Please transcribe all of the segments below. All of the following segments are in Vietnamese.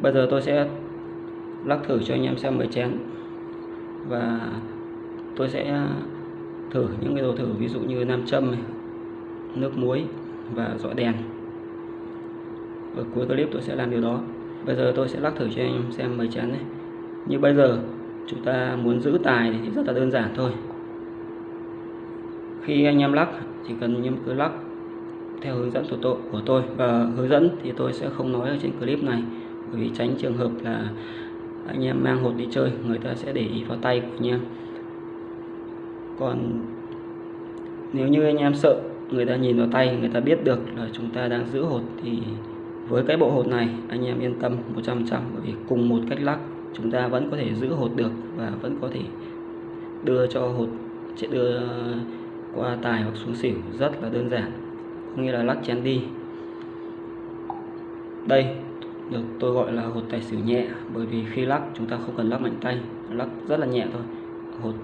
bây giờ tôi sẽ lắc thử cho anh em xem mấy chén. Và tôi sẽ thử những cái đồ thử ví dụ như nam châm này, nước muối và dọi đèn. Ở cuối clip tôi sẽ làm điều đó. Bây giờ tôi sẽ lắc thử cho anh em xem mấy chén này. Như bây giờ chúng ta muốn giữ tài thì rất là đơn giản thôi. Khi anh em lắc chỉ cần anh em cứ lắc theo hướng dẫn của tôi của tôi. Và hướng dẫn thì tôi sẽ không nói ở trên clip này bởi vì tránh trường hợp là anh em mang hột đi chơi, người ta sẽ để ý vào tay của anh em. Còn nếu như anh em sợ người ta nhìn vào tay, người ta biết được là chúng ta đang giữ hột thì với cái bộ hột này, anh em yên tâm 100% bởi vì cùng một cách lắc, chúng ta vẫn có thể giữ hột được và vẫn có thể đưa cho hột, sẽ đưa qua tài hoặc xuống xỉu, rất là đơn giản. Có nghĩa là lắc chén đi. Đây được, tôi gọi là hột tài xỉu nhẹ, bởi vì khi lắc, chúng ta không cần lắc mạnh tay, lắc rất là nhẹ thôi. Hột,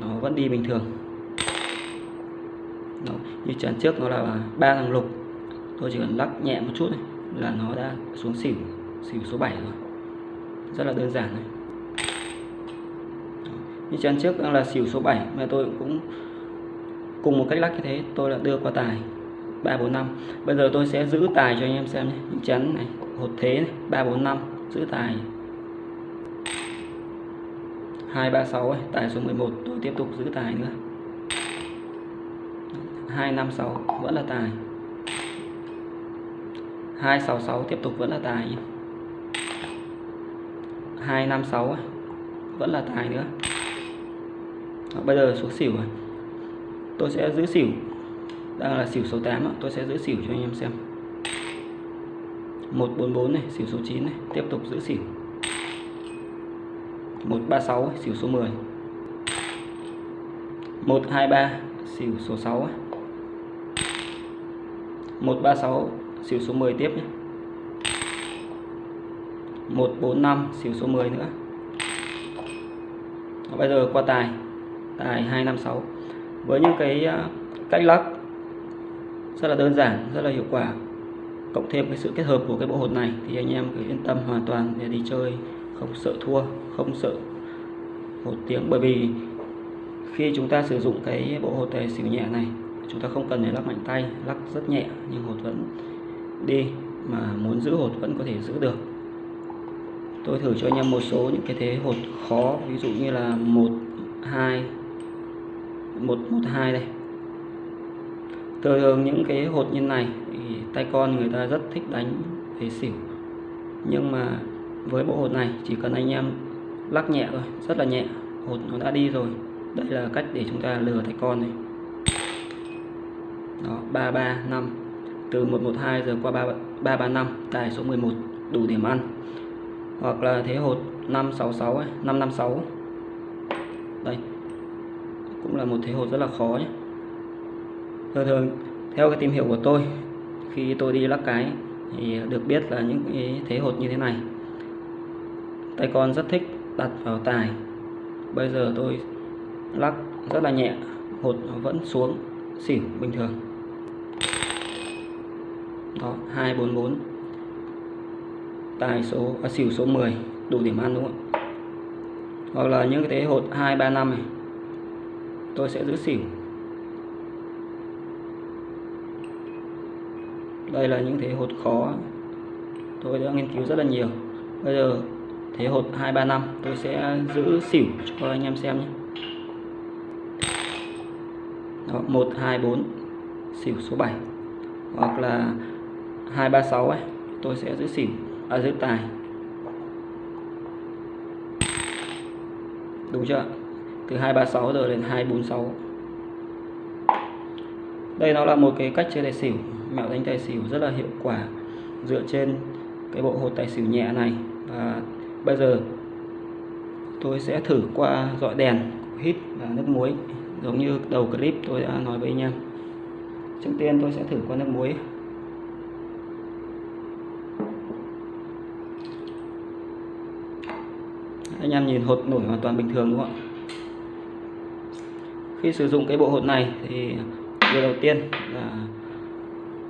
nó vẫn đi bình thường. Đó. như chén trước nó là ba thằng lục. Tôi chỉ cần lắc nhẹ một chút này là nó đã xuống xỉu xỉu số 7 rồi. Rất là đơn giản này. Như chén trước đang là xỉu số 7 mà tôi cũng cùng một cách lắc như thế, tôi đã đưa qua tài. 3 4 5 bây giờ tôi sẽ giữ tài cho anh em xem nhé. Những chấn này hột thế này 3 4 5 giữ tài. 2 3 6 ấy, tài số 11 tôi tiếp tục giữ tài nữa. 2 5 6 vẫn là tài. 2 6 6 tiếp tục vẫn là tài nhé. 2 5 6 ấy, vẫn là tài nữa. Đó, bây giờ xuống xỉu rồi. Tôi sẽ giữ xỉu đang là xỉu số 8 tôi sẽ giữ xỉu cho anh em xem. 144 này, xỉu số 9 này. Tiếp tục giữ xỉu. 136 xỉu số 10 123 xỉu số 6 136 xỉu số 10 tiếp nhé. 145 xỉu số 10 nữa. Bây giờ qua tài. Tài 256 với những cái à, cách lắc rất là đơn giản, rất là hiệu quả. Cộng thêm cái sự kết hợp của cái bộ hột này thì anh em cứ yên tâm hoàn toàn để đi chơi, không sợ thua, không sợ hột tiếng. Bởi vì khi chúng ta sử dụng cái bộ hột tài xỉu nhẹ này, chúng ta không cần phải lắc mạnh tay, lắc rất nhẹ, nhưng hột vẫn đi mà muốn giữ hột vẫn có thể giữ được. Tôi thử cho anh em một số những cái thế hột khó, ví dụ như là một hai, một một hai đây thường những cái hột như này thì tay con người ta rất thích đánh về xỉu. Nhưng mà với bộ hột này chỉ cần anh em lắc nhẹ thôi rất là nhẹ hột nó đã đi rồi. Đây là cách để chúng ta lừa tay con này. Đó 335 từ 112 giờ qua 335 tài số 11 đủ điểm ăn. Hoặc là thế hột 566 ấy, 556 đây cũng là một thế hột rất là khó nhé thường thường theo cái tìm hiểu của tôi khi tôi đi lắc cái thì được biết là những cái thế hột như thế này. Tay con rất thích đặt vào tài. Bây giờ tôi lắc rất là nhẹ hột nó vẫn xuống xỉu bình thường. Đó 244 tài số à, xỉu số 10 đủ điểm ăn đúng không hoặc là những cái thế hột 235 này tôi sẽ giữ xỉu. Đây là những thế hột khó. Tôi đã nghiên cứu rất là nhiều. Bây giờ thế hột 235 tôi sẽ giữ xỉu cho anh em xem nhé. Đó, 124 xỉu số 7 hoặc là 236 ấy tôi sẽ giữ xỉu à giữ tài. Đúng chưa từ 236 giờ đến 246 đây nó là một cái cách chơi tài xỉu mẹo đánh tài xỉu rất là hiệu quả dựa trên cái bộ hột tài xỉu nhẹ này. Và bây giờ tôi sẽ thử qua dọi đèn, hít và nước muối. Giống như đầu clip tôi đã nói với anh em. Trước tiên tôi sẽ thử qua nước muối. Anh em nhìn hột nổi hoàn toàn bình thường đúng không ạ? Khi sử dụng cái bộ hột này thì điều đầu tiên là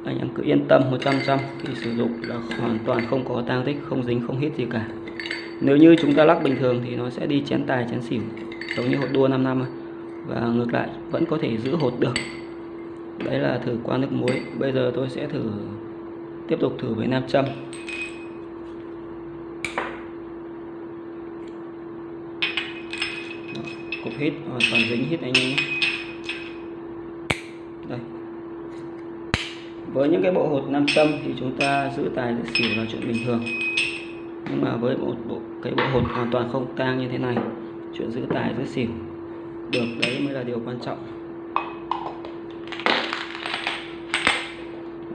anh em cứ yên tâm 100% khi sử dụng là hoàn toàn không có tang tích, không dính, không hít gì cả. Nếu như chúng ta lắc bình thường thì nó sẽ đi chén tài, chén xỉu, giống như hột đua 5 năm và ngược lại, vẫn có thể giữ hột được. Đấy là thử qua nước muối. Bây giờ tôi sẽ thử, tiếp tục thử với nam châm. Cục hít, hoàn toàn dính, hít anh em nhé đây với những cái bộ hột nam châm thì chúng ta giữ tài giữ xỉu là chuyện bình thường. Nhưng mà với một bộ, cái bộ hột hoàn toàn không tang như thế này, chuyện giữ tài, giữ xỉu được, đấy mới là điều quan trọng.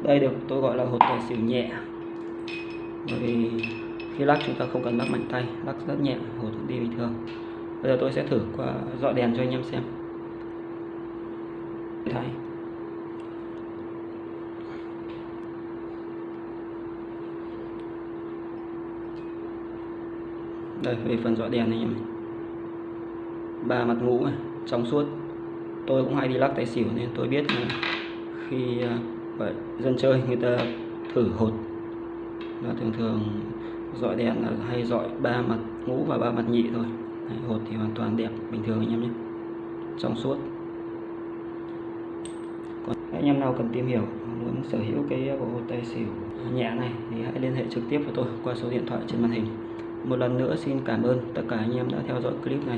Đây được, tôi gọi là hột tài xỉu nhẹ. Bởi vì khi lắc chúng ta không cần lắc mạnh tay, lắc rất nhẹ, hột đi bình thường. Bây giờ tôi sẽ thử qua dọi đèn cho anh em xem. Đây về phần dọi đèn này em ba mặt ngũ này, trong suốt. Tôi cũng hay đi lắc tài xỉu nên tôi biết khi à, vậy, dân chơi người ta thử hột là thường thường dọi đèn là hay dọi ba mặt ngũ và ba mặt nhị thôi. Đấy, hột thì hoàn toàn đẹp bình thường anh em nhé. Trong suốt. Còn anh em nào cần tìm hiểu muốn sở hữu cái bộ hột tài xỉu nhẹ này thì hãy liên hệ trực tiếp với tôi qua số điện thoại trên màn hình một lần nữa xin cảm ơn tất cả anh em đã theo dõi clip này.